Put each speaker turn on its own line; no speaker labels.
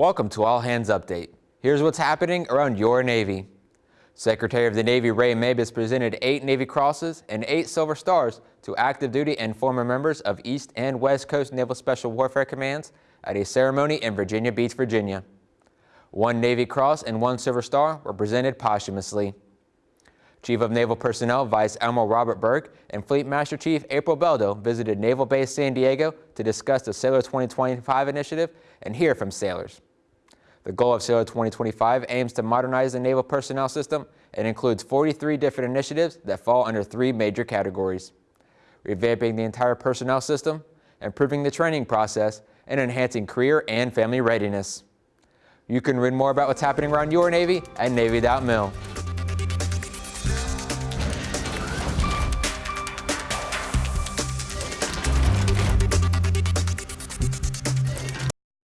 Welcome to All Hands Update. Here's what's happening around your Navy. Secretary of the Navy Ray Mabus presented eight Navy Crosses and eight Silver Stars to active duty and former members of East and West Coast Naval Special Warfare Commands at a ceremony in Virginia Beach, Virginia. One Navy Cross and one Silver Star were presented posthumously. Chief of Naval Personnel Vice Admiral Robert Burke and Fleet Master Chief April Beldo visited Naval Base San Diego to discuss the Sailor 2025 initiative and hear from sailors. The goal of Sailor 2025 aims to modernize the naval personnel system and includes 43 different initiatives that fall under three major categories. Revamping the entire personnel system, improving the training process, and enhancing career and family readiness. You can read more about what's happening around your Navy at Navy.mil.